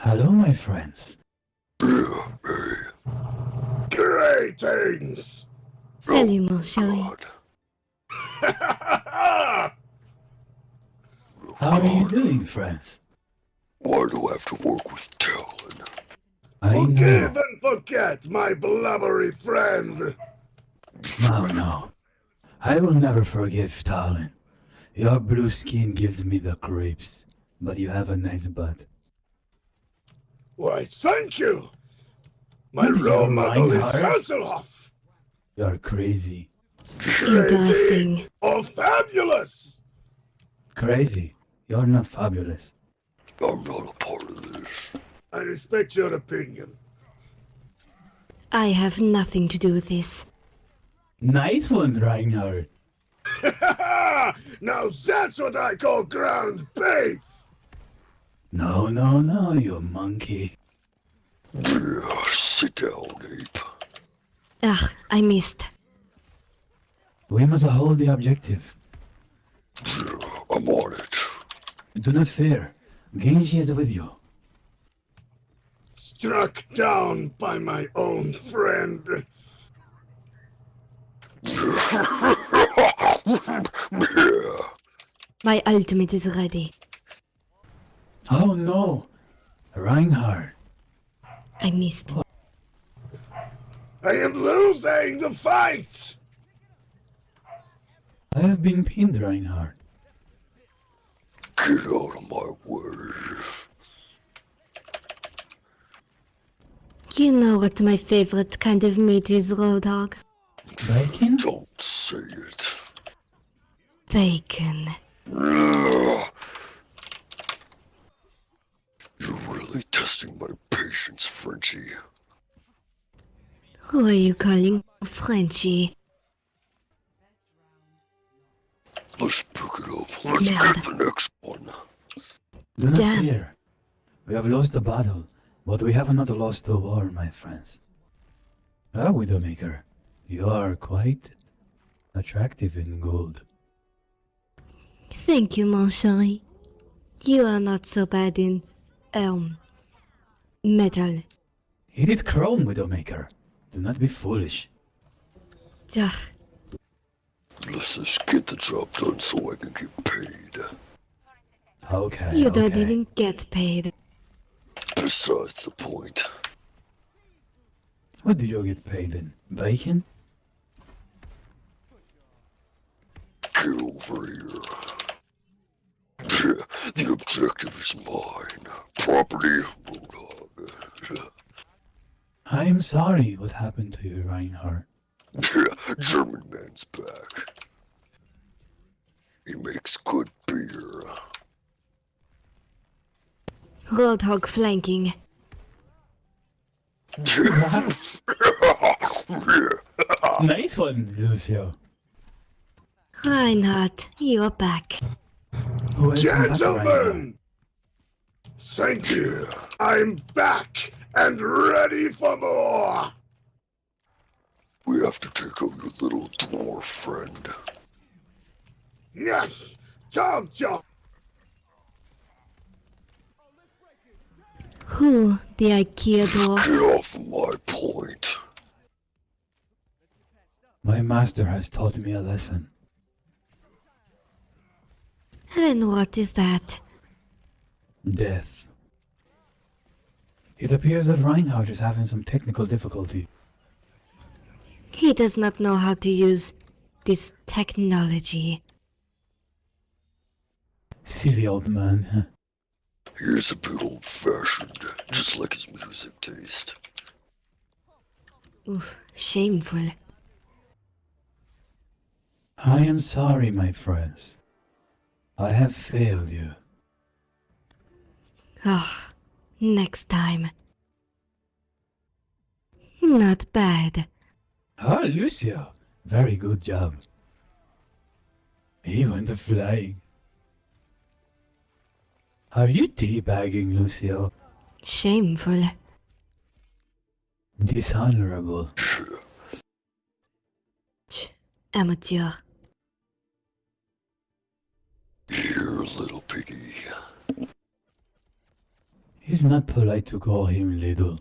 Hello, my friends. Greetings! Salut, mon chéri. How are you doing, friends? Why do I have to work with Talon? I Forgive know. and forget, my blubbery friend! No, no. I will never forgive Talon. Your blue skin gives me the creeps, but you have a nice butt. Why, thank you! My What are you role model is lying, Hasselhoff! You're crazy. Interesting. Or fabulous! Crazy. You're not fabulous. I'm not a part of this. I respect your opinion. I have nothing to do with this. Nice one, Reinhardt. now that's what I call ground beef! No, no, no, you monkey. Yeah, sit down, ape. Ugh, I missed. We must hold the objective. I'm on it. Do not fear. Genji is with you. Struck down by my own friend. My ultimate is ready. Oh no! Reinhardt. I missed. I am losing the fight! I have been pinned, Reinhardt. Get out of my way. You know what my favorite kind of meat is, Roadhog? Bacon? Don't say it. Bacon. Ugh. You're really testing my patience, Frenchie. Who are you calling Frenchie? Let's pick it up. Let's Merde. get the next one. Do not Damn. fear. We have lost the battle, but we have not lost the war, my friends. Ah, Widowmaker, you are quite attractive in gold. Thank you, mon chéri. You are not so bad in, um, metal. It is chrome, Widowmaker. Do not be foolish. Ugh, Let's just get the job done so I can get paid. Okay. you don't even get paid. Besides the point. What do you get paid in? Bacon? Get over here. The objective is mine. Property, Roadhog. I am sorry what happened to you, Reinhardt. German man's back. He makes good beer. Roadhog flanking. nice one, Lucio. Reinhardt, you're back. Welcome back, Reinhardt. Gentlemen! Thank you. I'm back and ready for more! We have to take out your little dwarf friend. Yes! Torbjörn! Who, the IKEA door? Get off my point. My master has taught me a lesson. And what is that? Death. It appears that Reinhardt is having some technical difficulty. He does not know how to use this technology. Silly old man. huh? He's a bit old fashioned, just like his music taste. Oof, shameful. I am sorry, my friends. I have failed you. Ah, next time. Not bad. Ah, Lucio. Very good job. Even the flying. Are you teabagging, Lucio? Shameful. Dishonorable. Tch, amateur. Here, little piggy. It's not polite to call him little.